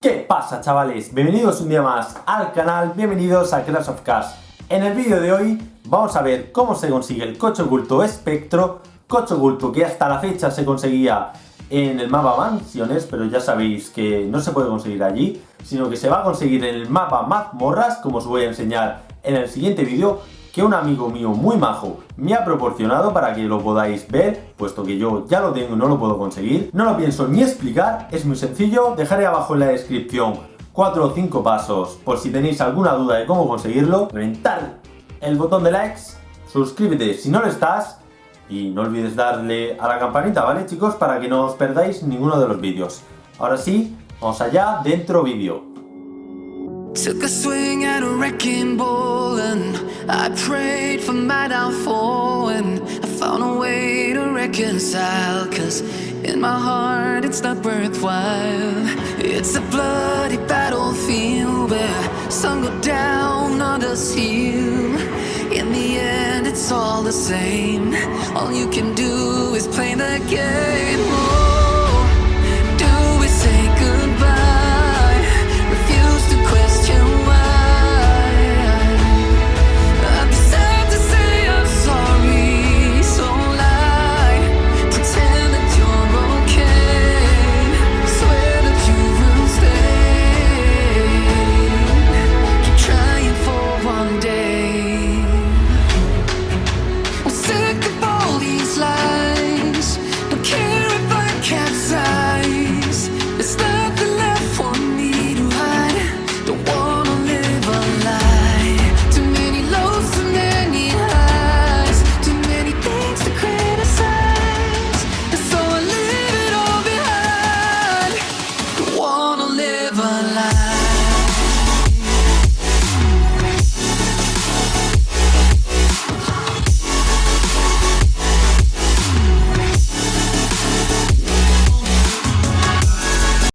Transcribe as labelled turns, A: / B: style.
A: ¿Qué pasa chavales? Bienvenidos un día más al canal, bienvenidos a Clash of Cars. En el vídeo de hoy vamos a ver cómo se consigue el coche oculto espectro, coche oculto que hasta la fecha se conseguía en el mapa mansiones, pero ya sabéis que no se puede conseguir allí, sino que se va a conseguir en el mapa mazmorras, como os voy a enseñar en el siguiente vídeo, que un amigo mío muy majo me ha proporcionado para que lo podáis ver, puesto que yo ya lo tengo y no lo puedo conseguir. No lo pienso ni explicar, es muy sencillo, dejaré abajo en la descripción 4 o 5 pasos por si tenéis alguna duda de cómo conseguirlo. Reventar el botón de likes, suscríbete si no lo estás y no olvides darle a la campanita, ¿vale chicos? Para que no os perdáis ninguno de los vídeos. Ahora sí, vamos allá, dentro vídeo.
B: Took a swing at a wrecking ball and I prayed for my downfall and I found a way to reconcile cause in my heart it's not worthwhile. It's a bloody battlefield where sun go down, others heal. In the end it's all the same. All you can do is play the game.